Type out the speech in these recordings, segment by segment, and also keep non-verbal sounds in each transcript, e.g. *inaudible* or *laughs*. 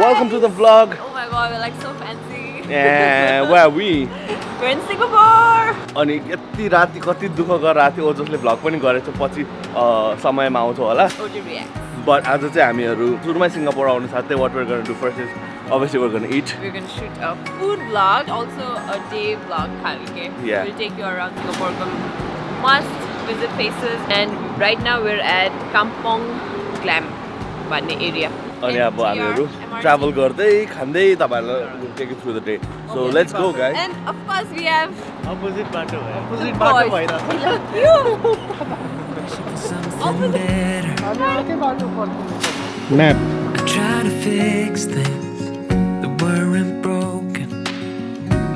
Welcome to the vlog. Oh my god, we're like so fancy. Yeah, where are we? We're in Singapore. अनि यति राति कति दुःख गरेर थियो जसले भ्लग पनि गरेको थियो पछि समयमा आउँछौ होला. बट आज चाहिँ हामीहरू सुरुमै सिङ्गापुर आउनु साथै वाट वेयर गर्न do first is obviously wear गर्न it We're gonna shoot a food vlog, also a day vlog, Khalike. Yeah. We'll take you around Singapore, must visit places. And right now we're at Kampong Glam, भन्ने area. अनि And अब we are हामीहरू MRT. Travel गर्दै खाँदै तपाईँहरूलाई take through the day so let's go guys And of course we have opposite बाटो भयो the opposite boys. बाटो भइरहेको Look, you. something better. Map I try to fix things that weren't broken.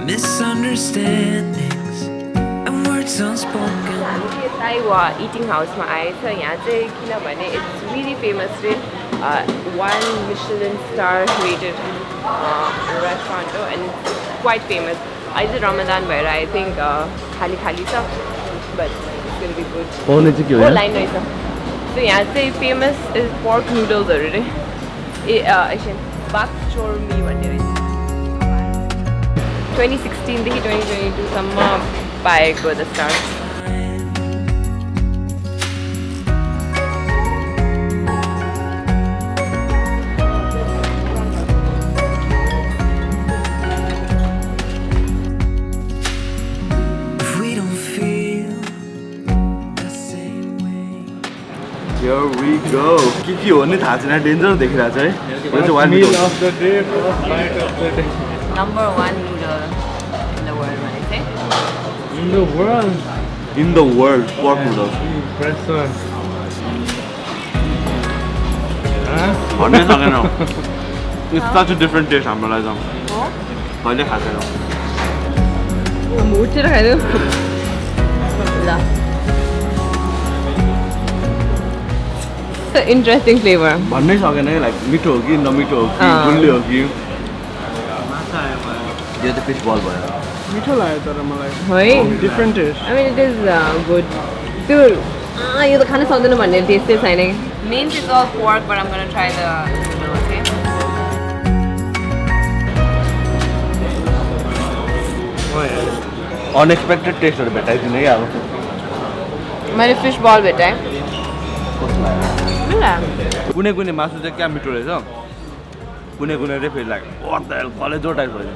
Misunderstandings and words unspoken. हामी चाहिँ ताइवा eating हाउसमा आएछ यहाँ चाहिँ किनभने इट्स रियली फेमस रे One Michelin star rated restaurant हो एन्ड क्वाइट फेमस अहिले चाहिँ रमदान भएर आई थिङ्क खाली खाली छ बट विल बी गुड पाउने चाहिँ के हो हो यहाँ? लाइन रहेछ सो यहाँ चाहिँ फेमस इज पर्क नुडल्सहरू रे ए एकछिन बाक चोर्मी भन्ने रहेछ ट्वेन्टी सिक्सटिनदेखि ट्वेन्टी ट्वेन्टी टूसम्म पाएको द स्टार Go. के के हो नि थाहा छैन डेन्जर देखिरहेको छ है यो चाहिँ one meal of the day first night of the day number one noodle in the world भने चाहिँ in the world in the world pork noodles fresh one भन्नै सकेन it's such a different taste हाम्रो लागि त हो कहिले खाएको छैन उठेर खाइदियो ल इन्ट्रेस्टिङ फ्लेभर भन्नै सकेन है लाइक मिठो हो कि नमिठो हो कि अँ। गुलियो हो कि? यो चाहिँ फिस बल भयो। मिठो लाग्यो तर मलाई। है? Different taste I mean it is good त्यो अँ, यो त खान सक्दैन भन्ने टेस्टै छैन मेन चाहिँ अल पोर्क बट आम गर्न ट्राई द अनएक्सपेक्टेड टेस्टहरू भेटाइदिने कि अब। मैले फिस बल भेटाएँ कुनै कुनै मासु चाहिँ क्या मिठो रहेछ कुनै कुनै चाहिँ फेरि लाग्यो कलेजो टाइप भयो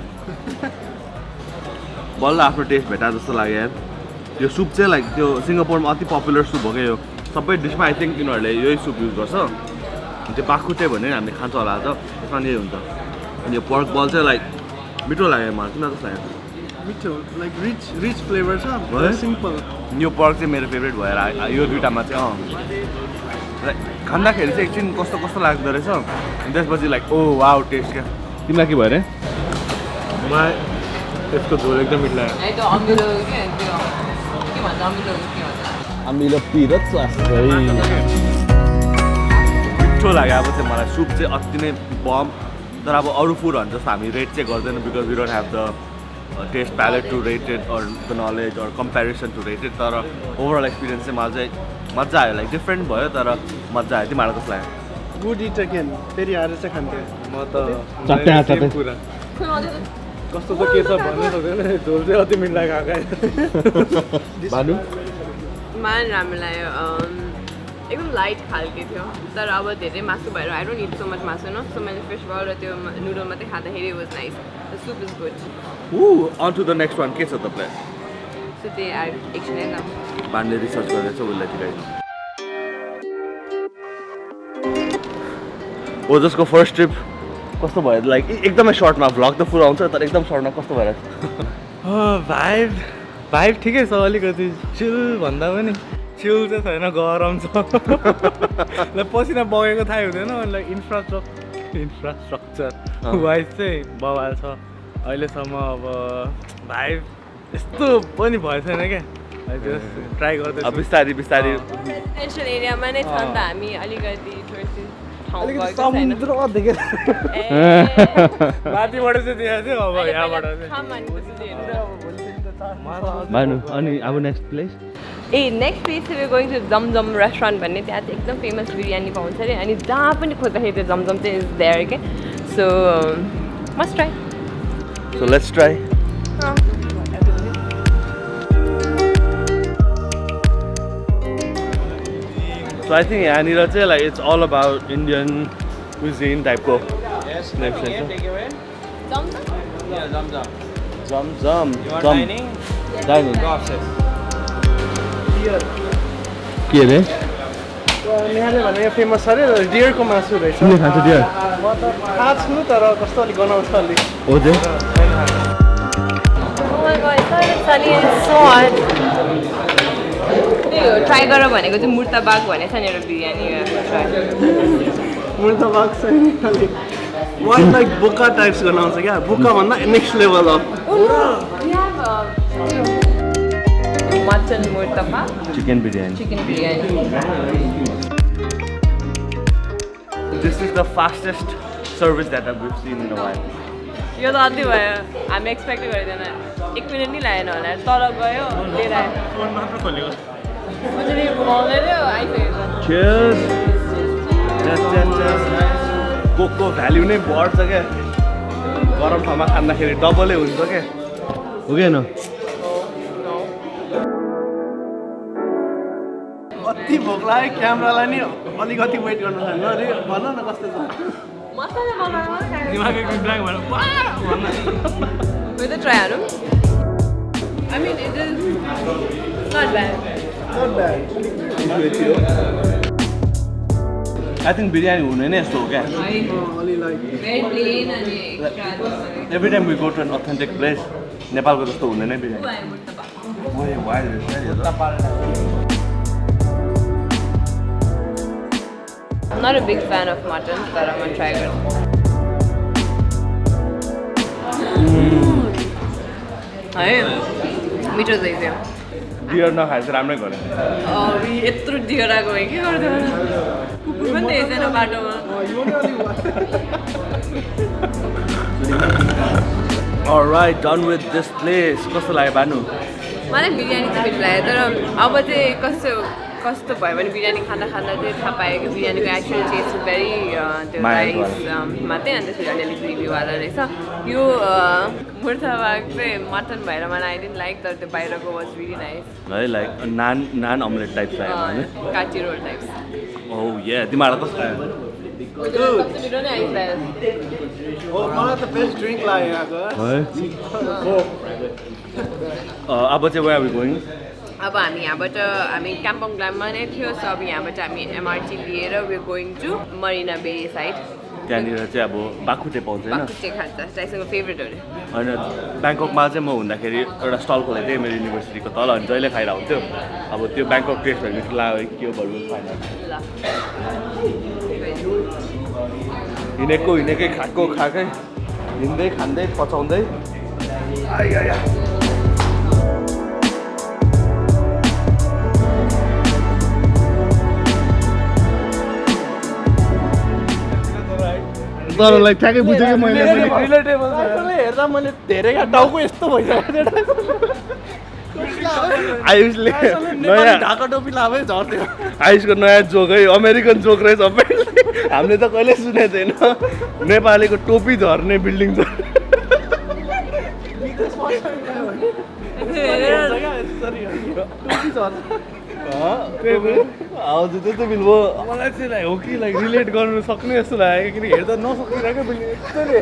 बल्ल आफ्नो टेस्ट भेटा जस्तो लाग्यो यार। यो सुप चाहिँ लाइक त्यो सिङ्गापुरमा अति पपुलर सुप हो क्या यो। सबै डिसमा आई थिङ्क यिनीहरूले यही सुप युज गर्छ। त्यो बाख्कुटे भने हामीले खान्छ होला त त्यसमा नि यही हुन्छ। अनि यो पर्क बल चाहिँ लाइक मिठो लाग्यो मलाई। किन जस्तो लाग्यो? मिठो लाइक रिच रिच फ्लेभर छ। है? सिम्पल यो पर्क चाहिँ मेरो फेभरेट भएर यो दुइटामा चाहिँ अँ। लाइक खाँदाखेरि चाहिँ एकछिन कस्तो कस्तो लाग्दो रहेछ अनि त्यसपछि लाइक ओ वाउ टेस्ट क्या। तिमीलाई के भयो अरे मलाई यसको झोल एकदम मिठो लाग्यो। मिठो लाग्यो। अब चाहिँ मलाई सुप चाहिँ अति नै बम तर अब अरू फुडहरू जस्तो हामी रेट चाहिँ गर्दैन because we don't have the taste palate to rated or the knowledge or comparison to rated तर ओभरअल एक्सपिरियन्स चाहिँ मलाई चाहिँ मजा आयो लाइक डिफ्रेन्ट भयो तर मजा आयो। तिमीहरूलाई कस्तो लाग्यो गुड इट अगेन फेरि आएर चाहिँ खान्थेँ म त। पुरा कस्तो त के छ भन्नै सक्दैन झोल चाहिँ अति मिठो लाग्यो *laughs* भानु? मान राम्रो लाग्यो एकदम लाइट खालके थियो। तर अब धेरै मासु भएर I don't eat so much मासु न सो मैले फिस बल र त्यो नुडल मात्रै खाँदाखेरि was nice the soup is good ऊ on to the next one के छ त प्लान सो त्यही आर एकछिन बानले रिसर्च गरेर चाहिँ उसलाई ठिकै ओ जसको फर्स्ट ट्रिप कस्तो भयो? लाइक एकदमै सर्टमा भ्लग त पुरा आउँछ तर एकदम सर्टमा कस्तो भएर भाइब भाइब ठिकै छ अलिकति। चिल भन्दा पनि चिल चाहिँ छैन गरम छ। *laughs* पसिना बगेको थाहै हुँदैन अनि इन्फ्रास्ट्रक्चर इन्फ्रास्ट्रक्चर। वाइज चाहिँ बवाल छ। अहिलेसम्म अब भाइब यस्तो पनि भएको छैन क्या। ट्राई अब गर्दैछु बिस्तारी बिस्तारी। रेसिडेन्सियल एरियामा नै छ नि। त हामी अलिकति समुद्र देखेर माथिबाट चाहिँ थियो अब अहिले यहाँबाट पहिला चाहिँ खाम भनेपछि हेर्नु। म त अझै भानु अनि अब next place a next place चाहिँ गोइङ टु जमजम रेस्टुरेन्ट भन्ने त्यहाँ चाहिँ एकदम फेमस बिरयानी पाउँछ अरे। अनि जहाँ पनि खोज्दाखेरि त्यो जमजम चाहिँ इज देयर के So, um, must try. So let's So I think यहाँनिर चाहिँ like it's all about Indian cuisine टाइपको के अरे भने फेमस अरे डियरको मासु रहेछ खान्छ डियर म त थाहा छु तर कस्तो अलिक गनाउँछ अलिक हो चाहिँ Oh my god, it's not sunny and it's so hot. त्यही हो ट्राई गर भनेको चाहिँ मुर्ताबाग भनेको छ नि एउटा बिरयानी ट्राई मुर्त बाग चाहिँ अलिक वान लाइक बोका टाइप्स गनाउँछ क्या। बोका भन्दा next level of mutton murtabak. Chicken biryani. Chicken biryani. This is the fastest service that I've seen in a while. यो त अति भयो। हामी एक्सपेक्ट गर्दैन। एक मिनट नि लागेन होला। तल गयो लिएर आयो। फोन मात्र खोलेको। कोकको भ्याल्यु नै बढ्छ क्या गरम ठाउँमा खाँदाखेरि डबलै हुन्छ क्या हो कि होइन? अति भोक लाग्यो क्यामरालाई नि? अलिकति वेट गर्नु थाल्नु अरे भन न कस्तो छ. I mean, it is not bad. Not bad. I think biryani हुने नै यस्तो हो क्या. Every time we go to an authentic place नेपालको जस्तो बिरयानी रहेछ नि त। I'm not a big fan of mutton, but I'm gonna try it. है मिठो चाहिँ थियो डियर नखाएर चाहिँ राम्रै गरेँ अँ, यत्रो दिएर आएको भए के गर्थ्यो कुकुर पनि देखेको छैन बाटोमा। Right done with this place कस्तो लाग्यो भानु मलाई बिरयानी चाहिँ मिठो लाग्यो तर अब चाहिँ कस्तो कस्तो भयो भने बिरयानी खाँदा खाँदा चाहिँ थाहा पायो कि बिरयानीको एक्चुअल टेस्ट भेरी त्यो राइस मात्रै अन्त फेरि अलिअलि ग्रेभीवाला रहेछ। यो मुर्ताबाग चाहिँ मटन भएर मलाई आई लाइक तर त्यो बाहिरको वाज भेरी नाइस है like naan naan omelette type kathi roll types oh yeah तिमीहरूलाई कस्तो हो यहाँको। है? अब चाहिँ वे आर गोइङ अब हामी यहाँबाट हामी काम्पोङ ग्लाममा नै थियो सो अब यहाँबाट हामी एमआरटी लिएर we going to Marina Bay side त्यहाँनिर चाहिँ अब बाखुटे पाउँछ होइन? फेभरेट हो होइन ब्याङ्ककमा चाहिँ म हुँदाखेरि एउटा स्टल खोलेको थिएँ मेरो युनिभर्सिटीको तल अनि जहिले खाएर हुन्थ्यो अब त्यो ब्याङ्कक टेस्ट मिठो लाग्यो के हो ल हिँडेको हिँडेकै खाएको खाएकै हिँड्दै खाँदै पचाउँदै। लाइक ठ्याक्कै बुझेँ कि मैले हेर्दा मैले धेरै टाउको यस्तो भइसकेको आयुषले नयाँ ढाका टोपी लाभै झर्थ्यो आयुषको नयाँ जोक है अमेरिकन जोक रहेछ सबैले हामीले त कहिले सुनेको थिएन नेपालीको टोपी झर्ने बिल्डिङ छ हजुर त्यस्तो बिल भयो मलाई चाहिँ लाइक हो कि लाइक रिलेट गर्नु सक्ने जस्तो लाग्यो किनकि हेर्दा नसकिरहेको पनि यस्तोले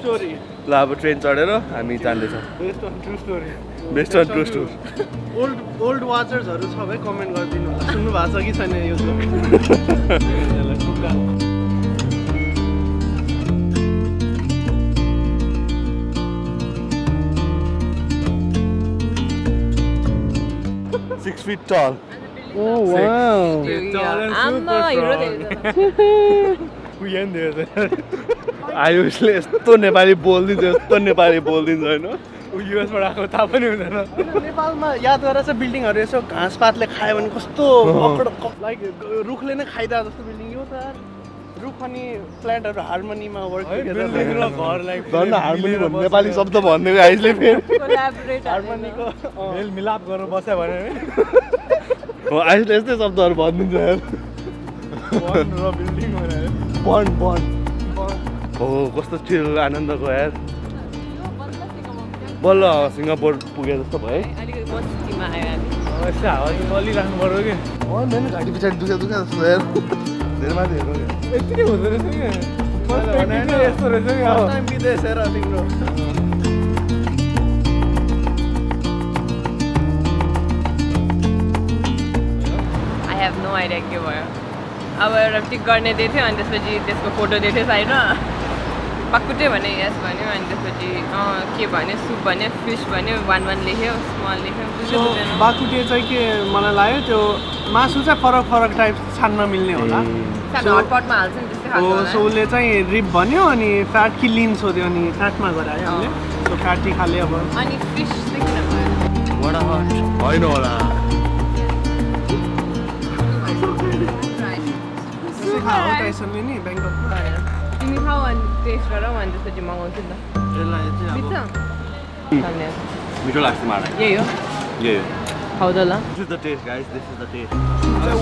स्टोरी ल अब ट्रेन चढेर हामी जाँदैछौँ। Best on true story best on true store old old वाचर्सहरू भाइ कमेन्ट गरिदिनु सुन्नु भएको छ कि छैन यो *laughs* सिक्स फिट टल आम्मा हिरो देख्छ आयुषले यस्तो नेपाली बोलिदिन्छ यस्तो नेपाली बोलिदिन्छ होइन युएसबाट आएको थाहा पनि हुँदैन नेपालमा याद गरेर चाहिँ बिल्डिङहरू यसो घाँसपातले खायो भने कस्तो लाइक रुखले नै खाइदिएको जस्तो बिल्डिङ यो त रुख अनि प्लान्टहरू हार्मोनीमा वर्क झन् हार्मोनी भन्ने नेपाली शब्द भनिदिएको आयुषले फेरि। कोलाबोरेट हार्मोनीको मेल मिलाप गरेर बस्यो भने। हो आयुषले यस्तै शब्दहरू भनिदिन्छ यार वन र बिल्डिङ भनेर। बन बन हो कस्तो चिल आनन्दको यार। बल्ल सिङ्गापुर पुगे जस्तो भयो यस्तो हावा चाहिँ बलिराख्नु पऱ्यो कि। घाँटी पछाडि दुखा दुखा जस्तो यार। धेरै माथि हेर्नु क्या यति नै हुँदो रहेछ यस्तो रहेछ विदेश हेर तिम्रो आई हेभ नो आइडिया के भयो अब एउटा टिक गर्ने दिएको थियो अनि त्यसपछि त्यसको फोटो दिएको थियो साइडमा पक्कुटे भने यस भन्यो अनि त्यसपछि अँ के भन्यो सुप भन्यो फिस भन्यो वान वान लेख्यो स्मल लेख्यो बाकुटे चाहिँ के मलाई लाग्यो त्यो मासु चाहिँ फरक फरक टाइप छान्न मिल्ने होला। हटपटमा हाल्छ नि त्यस्तै सो। उसले चाहिँ रिप भन्यो अनि फ्याट कि लिन सोध्यो अनि फ्याटमा गरायो हामीले सो फ्याटी खाले अब। अनि फिस चाहिँ किन होइन होला। त्यसै खा हो टाइसनले नि ब्याङ्ककमा तिमी खाऊ अनि टेस्ट गरौ अनि त्यसपछि मगाउँछु नि त मिठो लाग्छ मलाई यही हो यही हो त ल this is the taste guys this is the taste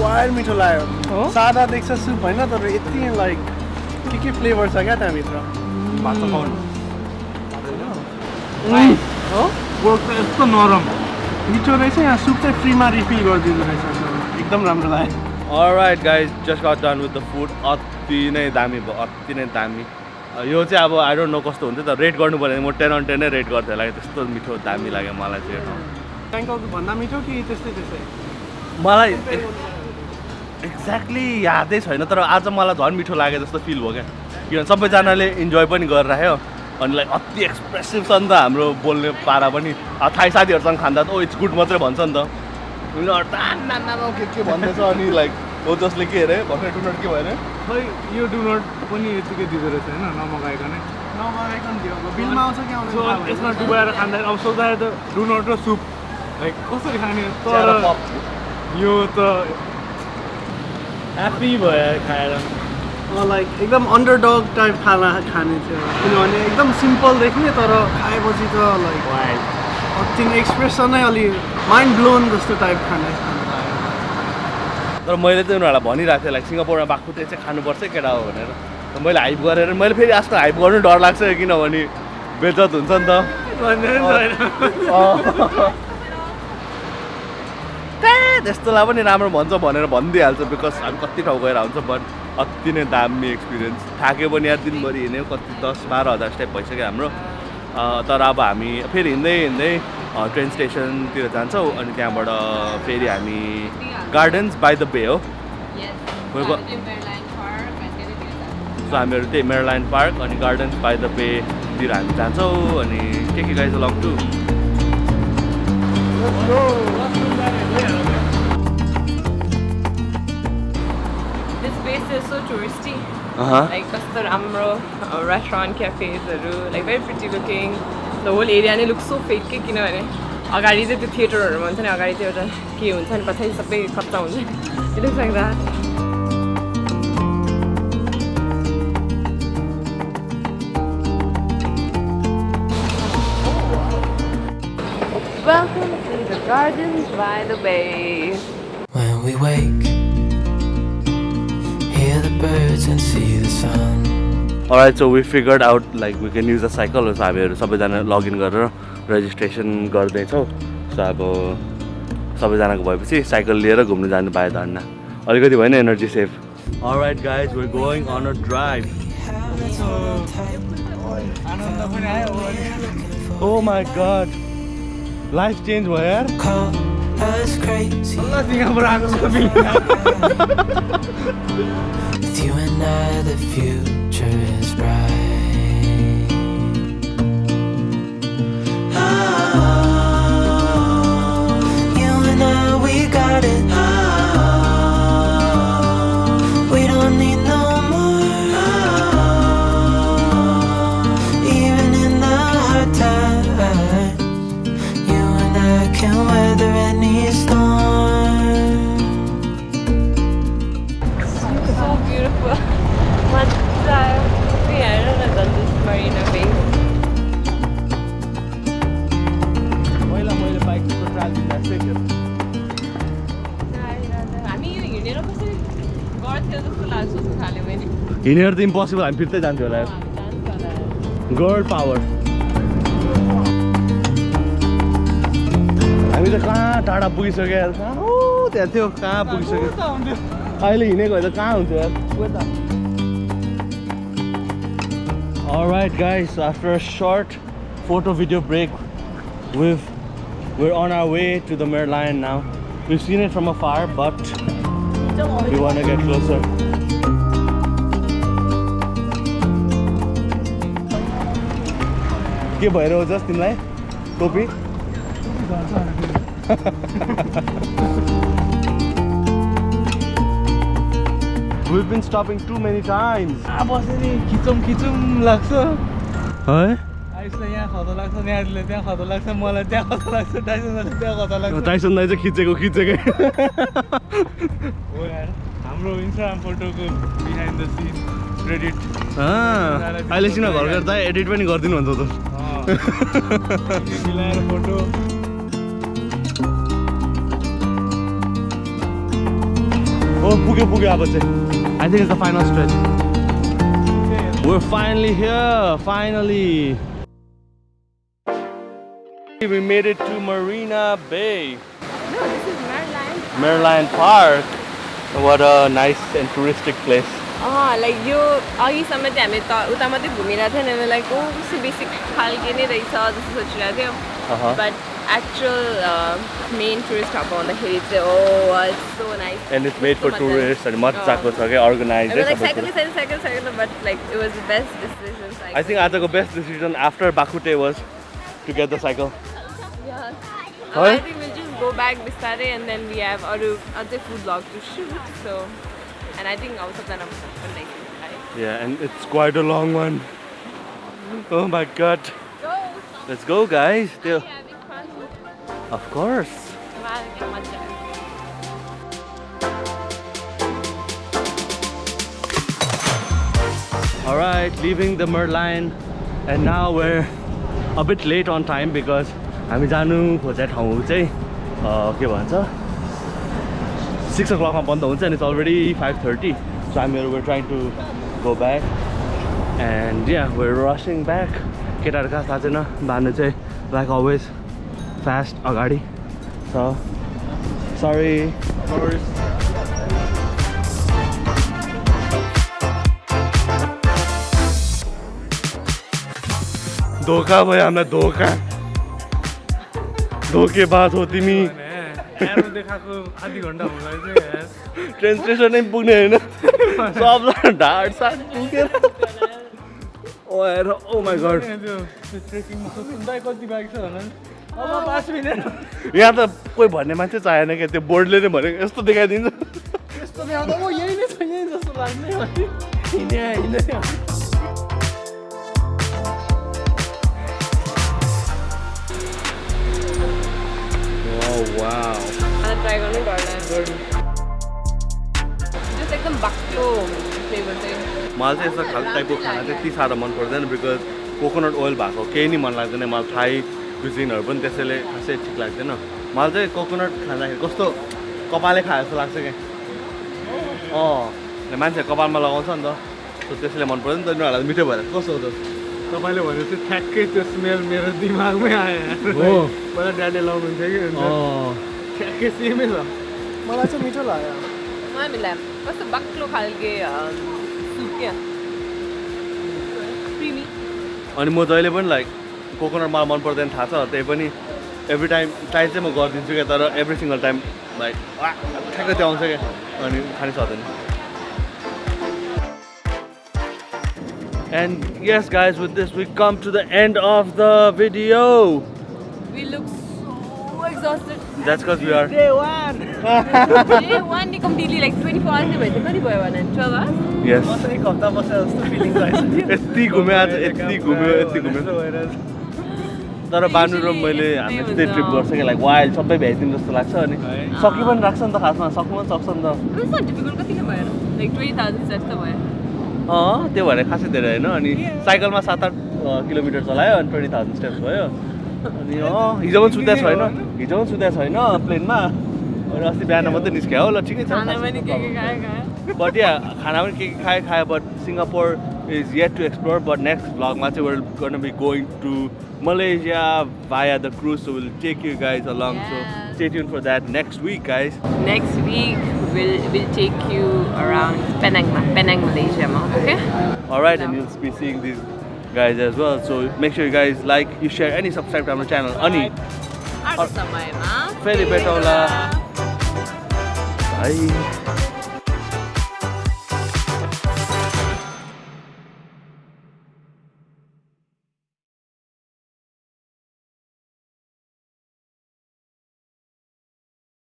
wire मिठो लाग्यो हो? सादा देख्छ सुप होइन तर यति लाइक के के फ्लेभर छ क्या त्यहाँभित्र भात त खाउनु हो पोर्क त यस्तो नरम मिठो रहेछ यहाँ सुप चाहिँ फ्रीमा रिफिल गरिदिँदो रहेछ एकदम राम्रो लाग्यो alright guys just got done with the food अति नै दामी भयो अति नै दामी। यो चाहिँ अब आई डोन्ट नो कस्तो हुन्छ त रेट गर्नु पऱ्यो भने म टेन अन टेन नै रेट गर्थेँ होला त्यस्तो मिठो दामी लाग्यो मलाई चाहिँ ब्याङ्कक भन्दा मिठो कि त्यस्तै त्यस्तै? मलाई एक्ज्याक्टली यादै छैन तर आज मलाई झन् मिठो लाग्यो जस्तो फिल भयो क्या। किनभने सबैजनाले इन्जोय पनि गरिराख्यो। अनि लाइक अति एक्सप्रेसिभ छ नि त हाम्रो बोल्ने पारा पनि। थाहै साथीहरूसँग खाँदा त ओ इट्स गुड मात्रै भन्छ नि त। के के भन्दैछ अनि लाइक हो जसले के अरे भर्खर टुनट के भयो अरे खै यो डुनट पनि यतिकै दिँदो रहेछ होइन नमगाइकन नमगाइकन दियो अब बिलमा आउँछ कि आउँछ यसमा डुबाएर खाँदाखेरि अब सोच्दाखेरि त डुनट र सुप लाइक कसरी खाने? तर यो त ह्याप्पी भयो खाएर। लाइक एकदम अन्डरडग टाइप खाना खाने थियो। किनभने एकदम सिम्पल देख्ने तर खाएपछि त लाइक नै एक्सप्रेसनै अलि माइन्ड ब्लोन जस्तो टाइप खाने तर मैले चाहिँ उनीहरूलाई भनिरहेको थिएँ लाइक सिङ्गापुरमा बाख्कुटे चाहिँ खानुपर्छ केटा हो भनेर। मैले हाइप गरेर मैले फेरि आजकल हाइप गर्नु डर लाग्छ किनभने बेजत हुन्छ नि त। त्यस्तोलाई पनि राम्रो भन्छ भनेर भनिदिइहाल्छ बिकज हामी कति ठाउँ गएर हुन्छ बट अति नै दामी एक्सपिरियन्स थाक्यो पनि यार दिनभरि हिँड्यो कति दस बाह्र हजार स्टेप भइसक्यो हाम्रो। तर अब हामी फेरि हिँड्दै हिँड्दै ट्रेन स्टेसनतिर जान्छौँ अनि त्यहाँबाट फेरि हामी गार्डन्स बाई द बे हो। सो हामीहरू त्यही मेरलाइन पार्क अनि गार्डन्स बाई द बेतिर हामी जान्छौँ अनि के के गाइज लङ टु कस्तो राम्रो restaurant क्याफेजहरू like very pretty looking the whole area नै लुक सो फेक के किनभने अगाडि चाहिँ त्यो थिएटरहरू भन्छ नि अगाडि चाहिँ एउटा के हुन्छ नि पछाडि सबै कच्चा हुन्छ it looks like that Welcome to the gardens by the bay. When we wake, hear the birds and see the sun. Alright so we figured out like we can use a cycle. So हामीहरू सबैजना login गरेर registration गर्दैछौँ। So अब सबैजनाको भएपछि cycle लिएर घुम्नु जानु पायो धन्न अलिकति भएन energy save alright guys we're going on a drive आनन्द पनि आयो oh my god life change भयो यार. सिङ्गापुर आएको future is पहिला मैले बाइकको ट्राभलिङ हामी यो हिँडेर कसरी गर्थ्यो जस्तो लाग्छ सोच्नु थाल्यो मैले हिँडेर त इम्पोसिबल हामी फिर्तै जान्थ्यो होला गर्ल पावर हामी त कहाँ टाढा पुगिसक्यो यार कहाँ त्यहाँ थियो कहाँ पुगिसक्यो अहिले हिँडेको भए त कहाँ हुन्थ्यो यार Alright guys, after a short photo video break, we've we're on our way to the Merlion now. We've seen it from afar, but we want to get closer. के भएर हो जस तिमीलाई टोपी We've been stopping too many times. बस्यो नि खिचौँ खिचौँ लाग्छ है आइसलाई यहाँ खतो लाग्छ न्याडीले त्यहाँ खतो लाग्छ मलाई त्यहाँ खतो लाग्छ टाइसनलाई त्यहाँ खतो लाग्छ टाइसन दाइ चाहिँ खिचेको खिचेकै हो यार हाम्रो इन्स्टाग्राम फोटोको बिहाइन्ड द सिन क्रेडिट अँ, अहिले सिन घर गएर दाइ एडिट पनि गरिदिनु भन्छ त। *laughs* मिलाएर फोटो हो पुग्यो पुग्यो अब चाहिँ। I think it's the final stretch We're finally here, finally. We made it to Marina Bay, No, this is Merlion. Merlion Park. What a nice and touristic place. अँ लाइक यो अघिसम्म चाहिँ हामी त उता मात्रै घुमिरहेको थियो नि लाइक ओ कस्तो बेसिक खालके नै रहेछ जस्तो सोचिरहेको थियो actual uh, main tourist hub on the hill. It's, oh, it's so nice. And it's made it's for so tourists and much sakos, okay, organized. It was eh, like, cycle, cycle, cycle, cycle, but like it was the best decision. Cycle. I think the best decision after Bakute was to get the cycle. yeah. Huh? I think we'll just go back Bistare and then we have other, food vlog to shoot. So, and I think also plan of like. Yeah, and it's quite a long one. Oh my god. Go. Let's go guys. Oh, Still. Of course. Wow, क्या मजा आयो। Alright, leaving the Merlion and now we're a bit late on time because हामी जानु खोजेको ठाउँ चाहिँ के भन्छ? सिक्स ओ क्लकमा बन्द हुन्छ अनि it's already five thirty so हामीहरू we're trying to go back and yeah we're rushing back केटाहरू कहाँ थाहा छैन? भानु चाहिँ लाइक अलवेज फास्ट अगाडि छ सरी धोका भयो हामीलाई धोका धोकेबाज हो तिमी आधी घन्टा ट्रेन स्टेसन नै। पुग्ने होइन सबजना ढाड साड पुगेर ओ हेर ओ माई गड कति बाइक छ यहाँ त कोही भन्ने मान्छे चाहेन क्या त्यो बोर्डले नै भनेको यस्तो देखाइदिन्छ। यस्तो देखाउँदा म यही नै छ यही जस्तो लाग्ने हिँडे हिँडे मलाई ट्राई गर्नै डर लाग्यो जस्ट एकदम बाक्लो फ्लेभर चाहिँ। मलाई चाहिँ यस्तो खालको टाइपको खाना चाहिँ यति साह्रो मन पर्दैन बिकज कोकोनट ओइल भएको केही नै मन लाग्दैन मलाई थाई कुजिनहरू पनि त्यसैले खासै ठिक लाग्दैन। मलाई चाहिँ कोकोनट खाँदाखेरि कस्तो कपालै खाए जस्तो लाग्छ क्या अँ मान्छे कपालमा लगाउँछ नि त। सो त्यसैले मन पर्दैन नि त उनीहरूलाई मिठो भएर। कस्तो हो त? तपाईँले भने चाहिँ ठ्याक्कै त्यो स्मेल मेरो दिमागमै आयो। हो। पहिला ड्याडीले लाउनुहुन्थ्यो कि? ठ्याक्कै सेमै छ। मलाई चाहिँ मिठो लाग्यो। कस्तो बाक्लो खालके अनि म जहिले पनि लाइक कोकोनट मलाई मन पर्दैन थाहा छ त्यही पनि एभ्री टाइम ट्राई चाहिँ म गरिदिन्छु क्या तर एभ्री सिङ्गल टाइम लाइक ठ्याक्कै त्यो आउँछ क्या अनि खानै सक्दैन And yes, guys, with this we come to the end of the video. We look so exhausted. That's because we are. Day one Day one *laughs* day completely like 24 hours नै भइसक्यो कति भयो भने 12 hours? Yes. म त एक हप्ता बसेर जस्तो फिलिङ आइसक्यो यति घुम्यो आज यति घुम्यो यति घुम्यो तर बानु र मैले हामी यस्तै ट्रिप गर्छ कि लाइक वाइल्ड सबै भ्याइदिनु जस्तो लाग्छ अनि सकि पनि राख्छ नि त खासमा सक्नु पनि सक्छ नि त। It's not difficult कति नै भएन लाइक 20,000 steps त भयो। अँ त्यो भएर खासै धेरै होइन अनि साइकलमा सात आठ किलोमिटर चलायो अनि ट्वेन्टी थाउजन्ड स्टेप्स भयो। अनि अँ हिजो पनि सुतेको छैन हिजो पनि सुतेको छैन प्लेनमा। अनि अस्ति बिहान मात्रै निस्क्यो। हो ल ठिकै छ। खाना पनि के के खायो खायो? बट या खाना पनि के के खायो खायो but Singapore is yet to explore but next vlog Mate we're gonna be going to Malaysia via the cruise so we'll take you guys along. Yeah. so stay tuned for that next week guys. Next week we'll, we'll take you around Penang, Penang Malaysia okay? Alright and you'll be seeing these guys as well. So make sure you guys like you share and subscribe to our channel. Ani. Arsa Maima Felipe Tola. Bye.